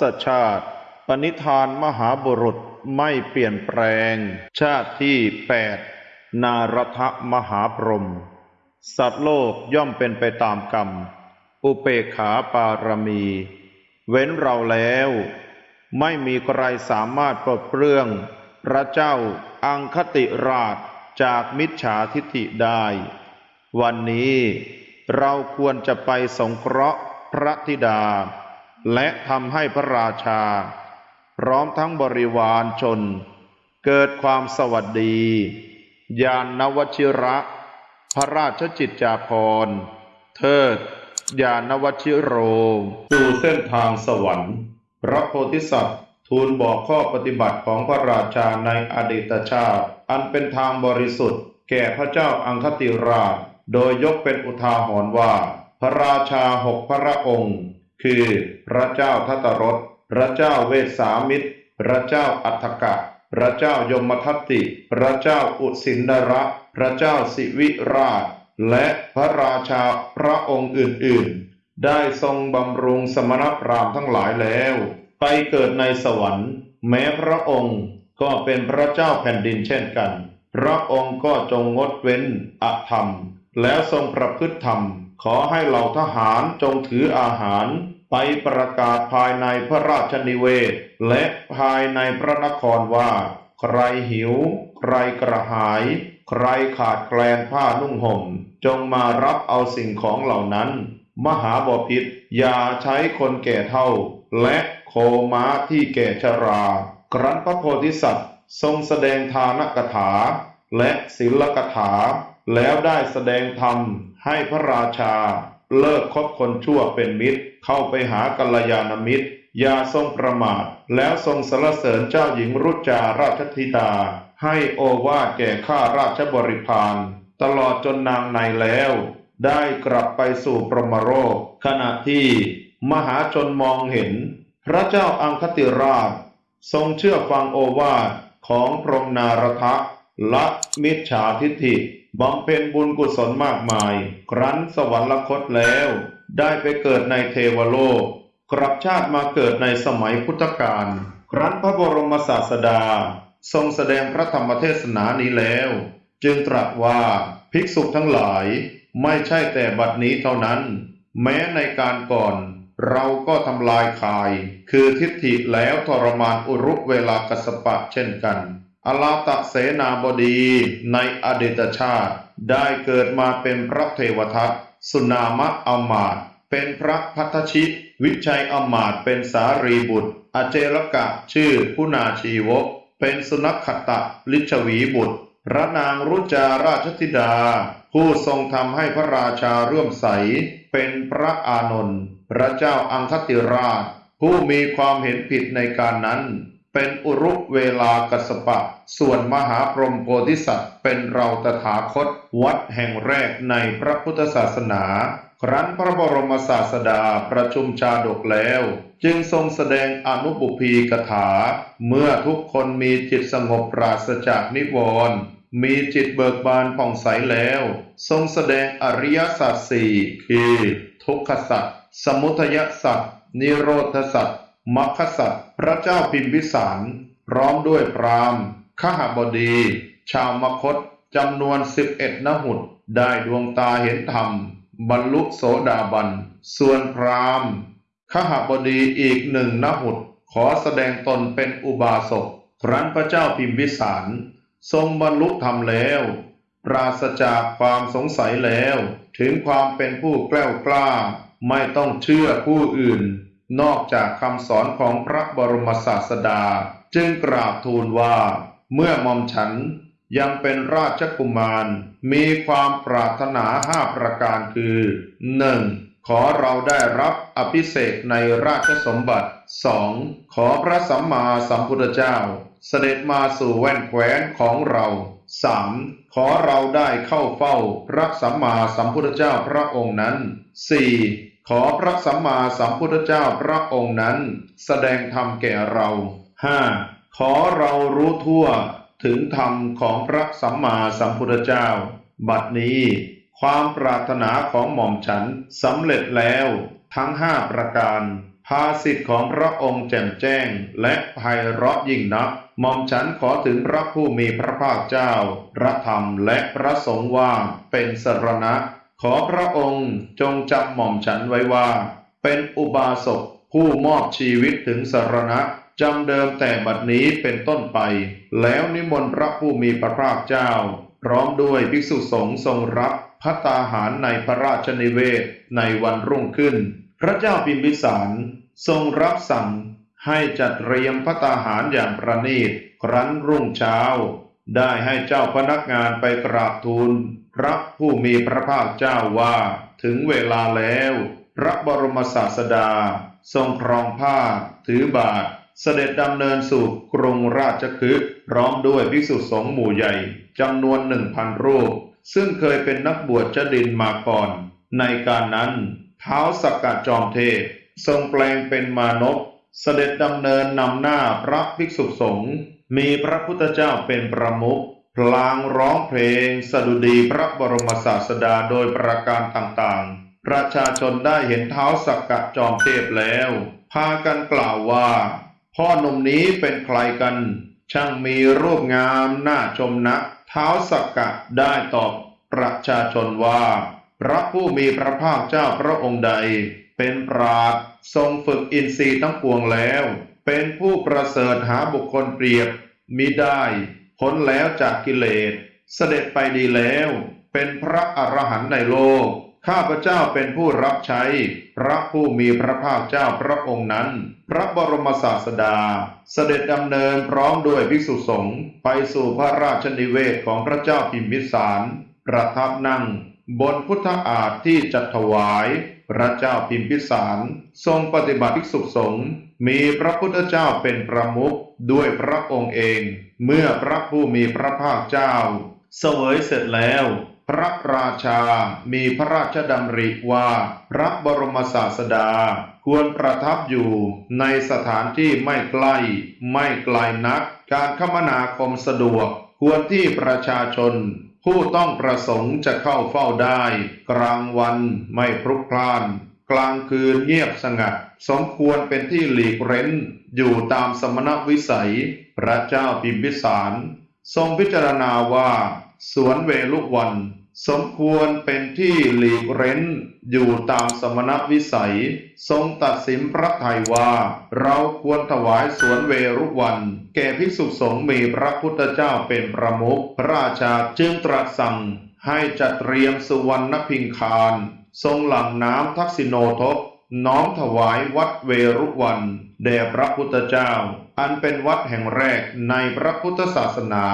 ศชาติ ปณิธานมหาบุรุษไม่เปลี่ยนแปลง ชาติที่แปดนารทมหาพรหมสัตว์โลกย่อมเป็นไปตามกรรม อุเปขาปารมี เว้นเราแล้ว ไม่มีใครสามารถปลดเปลื้อง พระเจ้าอังคติราชจากมิจฉาทิฐิได้ วันนี้เราควรจะไปสงเคราะห์พระธิดา และทำให้พระราชา พร้อมทั้งบริวารชน เกิดความสวัสดี ยานนวชิระ พระราชจิตจาภรณ์เทิดยานวชิโรสู่เส้นทางสวรรค์ พระโพธิสัตว์ทูลบอกข้อปฏิบัติของพระราชาในอดีตชาติ อันเป็นทางบริสุทธิ์ แก่พระเจ้าอังคติราช โดยยกเป็นอุทาหรณ์ว่า พระราชาหกพระองค์ คือพระเจ้าทัตรสพระเจ้าเวสสามิตร พระเจ้าอัฏฐกะ พระเจ้ายมทัตติ พระเจ้าอุสินดระพระเจ้าสิวิราช และพระราชาพระองค์อื่นๆ ได้ทรงบำรุงสมณพราหมณ์ทั้งหลายแล้ว ไปเกิดในสวรรค์ แม้พระองค์ก็เป็นพระเจ้าแผ่นดินเช่นกัน พระองค์ก็จงงดเว้นอธรรม แล้วทรงประพฤติธรรม ขอให้เหล่าทหารจงถืออาหาร ไปประกาศภายในพระราชนิเวศ และภายในพระนครว่า ใครหิว ใครกระหาย ใครขาดแคลนผ้านุ่งห่ม จงมารับเอาสิ่งของเหล่านั้น มหาบพิษอย่าใช้คนแก่เท่า และโคม้าที่แก่ชรา ครั้นพระโพธิสัตว์ทรงแสดงทานกถา และศิลกถา แล้วได้แสดงธรรมให้พระราชา เลิกคบคนชั่วเป็นมิตร เข้าไปหากัลยาณมิตร อย่าทรงประมาท แล้วทรงสรรเสริญเจ้าหญิงรุจาราชธิดา ให้โอวาทแก่ข้าราชบริพารตลอดจนนางในแล้ว ได้กลับไปสู่ปรหมโรคขณะที่มหาชนมองเห็น พระเจ้าอังคติราช ทรงเชื่อฟังโอวาทของพรหมนารทะละมิจฉาทิฏฐิ บำเพ็ญบุญกุศลมากมาย ครั้นสวรรคตแล้ว ได้ไปเกิดในเทวโลก กลับชาติมาเกิดในสมัยพุทธกาล ครั้นพระบรมศาสดา ทรงแสดงพระธรรมเทศนานี้แล้ว จึงตรัสว่าภิกษุทั้งหลาย ไม่ใช่แต่บัดนี้เท่านั้น แม้ในการก่อน เราก็ทำลายคาย คือทิฏฐิแล้วทรมานอุรุเวลากสปะเช่นกัน อลาตะเสนาบดีในอดีตชาติ ได้เกิดมาเป็นพระเทวทัตสุนามะอมาต เป็นพระพัทชิวิชัยอมาตเป็นสารีบุตร อเจรกะชื่อพุนาชีวก เป็นสุนัขขตะลิชวีบุตร พระนางรุจาราชธิดา ผู้ทรงทำให้พระราชาเรื่อมใส เป็นพระอานนท์พระเจ้าอังคติราช ผู้มีความเห็นผิดในการนั้น เป็นอุรุเวลากัสปะ ส่วนมหาพรหมโพธิสัตว์ เป็นเราตถาคต วัดแห่งแรกในพระพุทธศาสนา ครั้นพระบรมศาสดาประชุมชาดกแล้ว จึงทรงแสดงอนุบุพีกถา เมื่อทุกคนมีจิตสงบปราศจากนิวรณ์มีจิตเบิกบานผ่องใสแล้ว ทรงแสดงอริยสัจสี่คือ ทุกขสัจสมุทยสัจนิโรธสัจ มรรคสัจพระเจ้าพิมพิสารพร้อมด้วยพราหมณ์ขหบดี ชาวมคตจำนวนสิบเอ็ดนหุดได้ดวงตาเห็นธรรม บรรลุโสดาบัน ส่วนพราหมณ์ขหบดีอีกหนึ่งนหุดขอแสดงตนเป็นอุบาสกครั้นพระเจ้าพิมพิสาร ทรงบรรลุธรรมแล้ว ปราศจากความสงสัยแล้ว ถึงความเป็นผู้แกล้วกล้า ไม่ต้องเชื่อผู้อื่น นอกจากคำสอนของพระบรมศาสดา จึงกราบทูลว่า เมื่อมอมฉันยังเป็นราชกุมาร มีความปรารถนาห้าประการคือหนึ่งขอเราได้รับอภิเษกในราชสมบัติสองขอพระสัมมาสัมพุทธเจ้า เสด็จมาสู่แว่นแคว้นของเราสามขอเราได้เข้าเฝ้าพระสัมมาสัมพุทธเจ้าพระองค์นั้นสี่ ขอพระสัมมาสัมพุทธเจ้าพระองค์นั้น แสดงธรรมแก่เราห้าขอเรารู้ทั่วถึงธรรมของพระสัมมาสัมพุทธเจ้า บัดนี้ ความปรารถนาของหม่อมฉันสำเร็จแล้ว ทั้งห้าประการ ภาสิทธิ์ของพระองค์แจ่มแจ้ง และไพเราะยิ่งนักหม่อมฉันขอถึงพระผู้มีพระภาคเจ้า พระธรรมและพระสงฆ์ว่าเป็นสรณะ ขอพระองค์จงจำหม่อมฉันไว้ว่า เป็นอุบาสกผู้มอบชีวิตถึงสารณะจำเดิมแต่บัดนี้เป็นต้นไป แล้วนิมนต์พระผู้มีพระภาคเจ้า พร้อมด้วยภิกษุสงฆ์ทรงรับพัตตาหารในพระราชนิเวศในวันรุ่งขึ้น พระเจ้าพิมพิสารทรงรับสั่งให้จัดเตรียมพัตตาหารอย่างประณีต ครั้นรุ่งเช้า ได้ให้เจ้าพนักงานไปกราบทูล พระผู้มีพระภาคเจ้าว่า ถึงเวลาแล้ว พระบรมศาสดา ทรงครองผ้า ถือบาท เสด็จดำเนินสู่กรุงราชคฤห์พร้อมด้วยภิกษุสงฆ์หมู่ใหญ่จำนวนหนึ่งพันรูป ซึ่งเคยเป็นนักบวชจดินมาก่อน ในการนั้นเท้าสักกะจอมเทพ ทรงแปลงเป็นมานพเสด็จดำเนินนำหน้าพระภิกษุสงฆ์มีพระพุทธเจ้าเป็นประมุข พลางร้องเพลงสดุดีพระบรมศาสดาโดยประการต่างๆ ประชาชนได้เห็นเท้าสักกะจอมเทพแล้ว พากันกล่าวว่า พ่อหนุ่มนี้เป็นใครกัน ช่างมีรูปงามน่าชมนัก เท้าสักกะได้ตอบประชาชนว่า พระผู้มีพระภาคเจ้าพระองค์ใด เป็นปราดทรงฝึกอินทรีย์ทั้งปวงแล้ว เป็นผู้ประเสริฐหาบุคคลเปรียบมิได้ พ้นแล้วจากกิเลส เสด็จไปดีแล้ว เป็นพระอรหันต์ในโลก ข้าพเจ้าเป็นผู้รับใช้ พระผู้มีพระภาคเจ้าพระองค์นั้น พระบรมศาสดา เสด็จดำเนินพร้อมด้วยภิกษุสงฆ์ไปสู่พระราชนิเวศของพระเจ้าพิมพิสาร ประทับนั่ง บนพุทธอาฏที่จัดถวาย พระเจ้าพิมพิสาร ทรงปฏิบัติภิกษุสงฆ์ มีพระพุทธเจ้าเป็นประมุขด้วยพระองค์เอง เมื่อพระผู้มีพระภาคเจ้า เสวยเสร็จแล้ว พระราชา มีพระราชดำริว่า พระบรมศาสดา ควรประทับอยู่ในสถานที่ไม่ใกล้ ไม่ไกลนัก การคมนาคมสะดวก ควรที่ประชาชน ผู้ต้องประสงค์จะเข้าเฝ้าได้ กลางวันไม่พลุกพล่าน กลางคืนเงียบสงัด สมควรเป็นที่หลีกเร้น อยู่ตามสมณวิสัย พระเจ้าพิมพิสาร ทรงพิจารณาว่า สวนเวลุวัน สมควรเป็นที่หลีกเร้น อยู่ตามสมณวิสัย ทรงตัดสินพระทัยว่า เราควรถวายสวนเวรุวัน แก่ภิกษุสงฆ์มีพระพุทธเจ้าเป็นประมุขพระราชาจึงตรัสสั่งให้จัดเตรียมสุวรรณพิงคาร ทรงหลั่งน้ำทักษิโนทก น้อมถวายวัดเวรุวันแด่พระพุทธเจ้า อันเป็นวัดแห่งแรกในพระพุทธศาสนา